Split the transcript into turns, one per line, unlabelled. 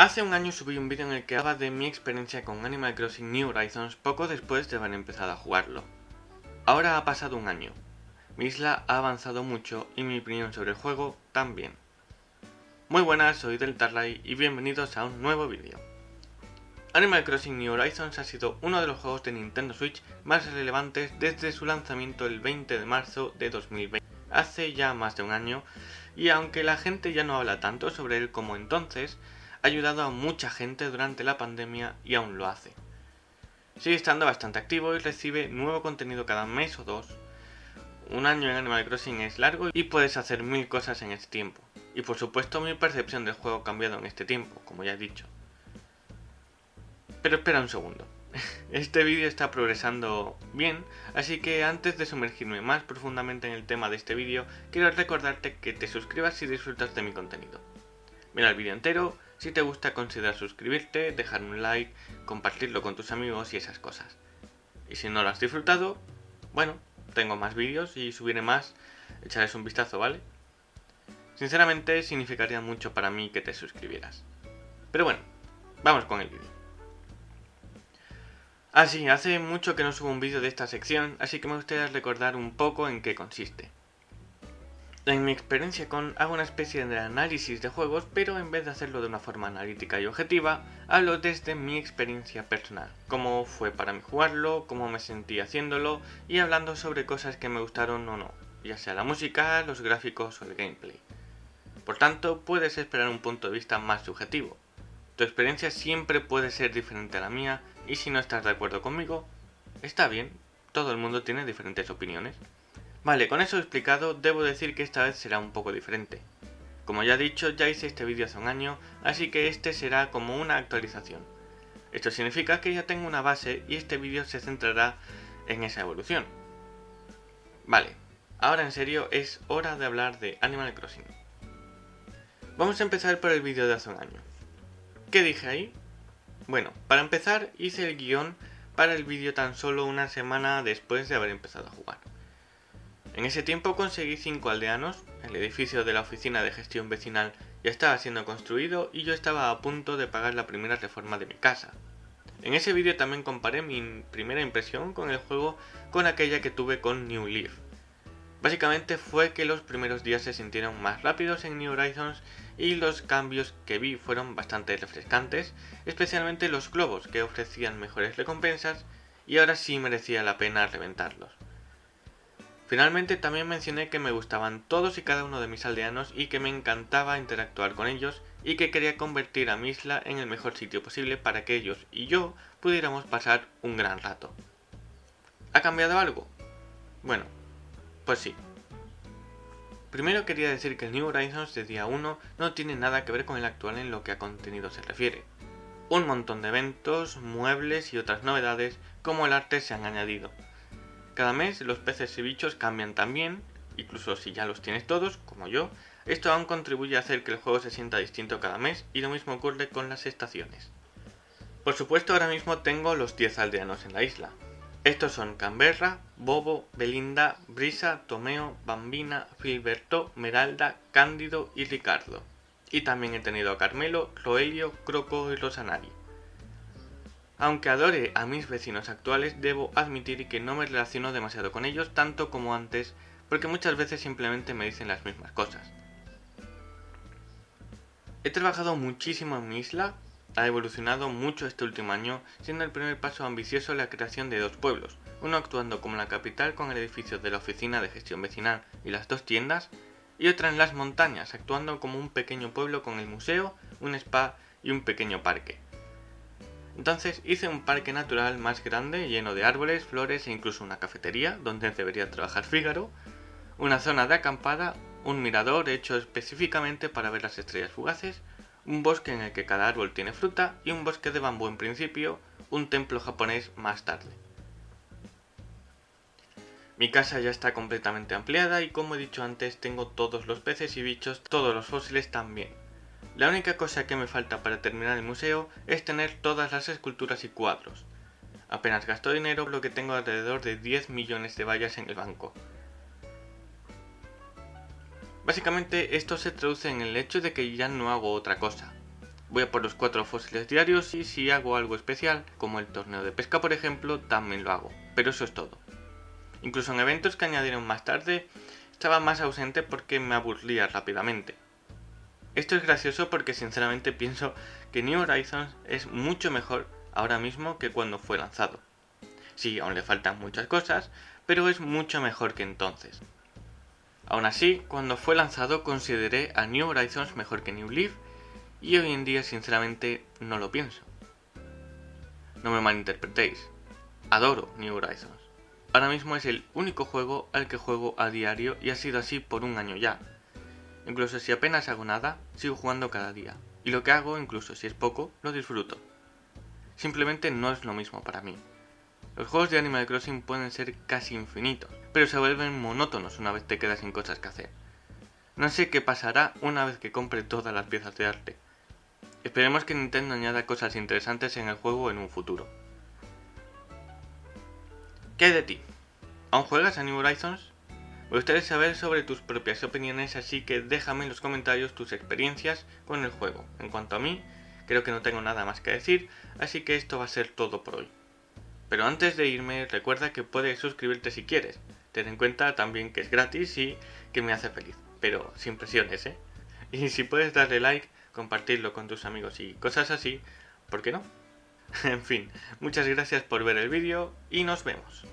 Hace un año subí un vídeo en el que hablaba de mi experiencia con Animal Crossing New Horizons poco después de haber empezado a jugarlo. Ahora ha pasado un año. Mi isla ha avanzado mucho y mi opinión sobre el juego también. Muy buenas, soy Deltarlay y bienvenidos a un nuevo vídeo. Animal Crossing New Horizons ha sido uno de los juegos de Nintendo Switch más relevantes desde su lanzamiento el 20 de marzo de 2020, hace ya más de un año, y aunque la gente ya no habla tanto sobre él como entonces, ha ayudado a mucha gente durante la pandemia y aún lo hace. Sigue estando bastante activo y recibe nuevo contenido cada mes o dos. Un año en Animal Crossing es largo y puedes hacer mil cosas en este tiempo. Y por supuesto mi percepción del juego ha cambiado en este tiempo, como ya he dicho. Pero espera un segundo. Este vídeo está progresando bien, así que antes de sumergirme más profundamente en el tema de este vídeo, quiero recordarte que te suscribas si disfrutas de mi contenido. Mira el vídeo entero, si te gusta considera suscribirte, dejar un like, compartirlo con tus amigos y esas cosas. Y si no lo has disfrutado, bueno, tengo más vídeos y subiré más, echarles un vistazo, ¿vale? Sinceramente significaría mucho para mí que te suscribieras. Pero bueno, vamos con el vídeo. Ah sí, hace mucho que no subo un vídeo de esta sección, así que me gustaría recordar un poco en qué consiste. En mi experiencia con hago una especie de análisis de juegos, pero en vez de hacerlo de una forma analítica y objetiva, hablo desde mi experiencia personal, cómo fue para mí jugarlo, cómo me sentí haciéndolo y hablando sobre cosas que me gustaron o no, ya sea la música, los gráficos o el gameplay. Por tanto, puedes esperar un punto de vista más subjetivo. Tu experiencia siempre puede ser diferente a la mía y si no estás de acuerdo conmigo, está bien, todo el mundo tiene diferentes opiniones. Vale, con eso explicado, debo decir que esta vez será un poco diferente. Como ya he dicho, ya hice este vídeo hace un año, así que este será como una actualización. Esto significa que ya tengo una base y este vídeo se centrará en esa evolución. Vale, ahora en serio es hora de hablar de Animal Crossing. Vamos a empezar por el vídeo de hace un año. ¿Qué dije ahí? Bueno, para empezar hice el guion para el vídeo tan solo una semana después de haber empezado a jugar. En ese tiempo conseguí 5 aldeanos, el edificio de la oficina de gestión vecinal ya estaba siendo construido y yo estaba a punto de pagar la primera reforma de mi casa. En ese vídeo también comparé mi primera impresión con el juego con aquella que tuve con New Leaf. Básicamente fue que los primeros días se sintieron más rápidos en New Horizons y los cambios que vi fueron bastante refrescantes, especialmente los globos que ofrecían mejores recompensas y ahora sí merecía la pena reventarlos. Finalmente también mencioné que me gustaban todos y cada uno de mis aldeanos y que me encantaba interactuar con ellos y que quería convertir a mi isla en el mejor sitio posible para que ellos y yo pudiéramos pasar un gran rato. ¿Ha cambiado algo? Bueno, pues sí. Primero quería decir que el New Horizons de día 1 no tiene nada que ver con el actual en lo que a contenido se refiere. Un montón de eventos, muebles y otras novedades como el arte se han añadido. Cada mes los peces y bichos cambian también, incluso si ya los tienes todos, como yo, esto aún contribuye a hacer que el juego se sienta distinto cada mes y lo mismo ocurre con las estaciones. Por supuesto ahora mismo tengo los 10 aldeanos en la isla, estos son Canberra, Bobo, Belinda, Brisa, Tomeo, Bambina, Filberto, Meralda, Cándido y Ricardo. Y también he tenido a Carmelo, Roelio, Croco y Rosanari. Aunque adore a mis vecinos actuales, debo admitir que no me relaciono demasiado con ellos tanto como antes, porque muchas veces simplemente me dicen las mismas cosas. He trabajado muchísimo en mi isla, ha evolucionado mucho este último año, siendo el primer paso ambicioso la creación de dos pueblos, uno actuando como la capital con el edificio de la oficina de gestión vecinal y las dos tiendas, y otra en las montañas, actuando como un pequeño pueblo con el museo, un spa y un pequeño parque. Entonces hice un parque natural más grande, lleno de árboles, flores e incluso una cafetería, donde debería trabajar Fígaro, una zona de acampada, un mirador hecho específicamente para ver las estrellas fugaces, un bosque en el que cada árbol tiene fruta y un bosque de bambú en principio, un templo japonés más tarde. Mi casa ya está completamente ampliada y como he dicho antes tengo todos los peces y bichos, todos los fósiles también. La única cosa que me falta para terminar el museo es tener todas las esculturas y cuadros. Apenas gasto dinero, lo que tengo alrededor de 10 millones de vallas en el banco. Básicamente esto se traduce en el hecho de que ya no hago otra cosa. Voy a por los cuatro fósiles diarios y si hago algo especial, como el torneo de pesca por ejemplo, también lo hago. Pero eso es todo. Incluso en eventos que añadieron más tarde, estaba más ausente porque me aburría rápidamente. Esto es gracioso porque sinceramente pienso que New Horizons es mucho mejor ahora mismo que cuando fue lanzado. Sí, aún le faltan muchas cosas, pero es mucho mejor que entonces. Aún así, cuando fue lanzado consideré a New Horizons mejor que New Leaf y hoy en día sinceramente no lo pienso. No me malinterpretéis, adoro New Horizons. Ahora mismo es el único juego al que juego a diario y ha sido así por un año ya. Incluso si apenas hago nada, sigo jugando cada día. Y lo que hago, incluso si es poco, lo disfruto. Simplemente no es lo mismo para mí. Los juegos de Animal Crossing pueden ser casi infinitos, pero se vuelven monótonos una vez te quedas sin cosas que hacer. No sé qué pasará una vez que compre todas las piezas de arte. Esperemos que Nintendo añada cosas interesantes en el juego en un futuro. ¿Qué de ti? ¿Aún juegas a New? Me gustaría saber sobre tus propias opiniones, así que déjame en los comentarios tus experiencias con el juego. En cuanto a mí, creo que no tengo nada más que decir, así que esto va a ser todo por hoy. Pero antes de irme, recuerda que puedes suscribirte si quieres. Ten en cuenta también que es gratis y que me hace feliz, pero sin presiones, ¿eh? Y si puedes darle like, compartirlo con tus amigos y cosas así, ¿por qué no? en fin, muchas gracias por ver el vídeo y nos vemos.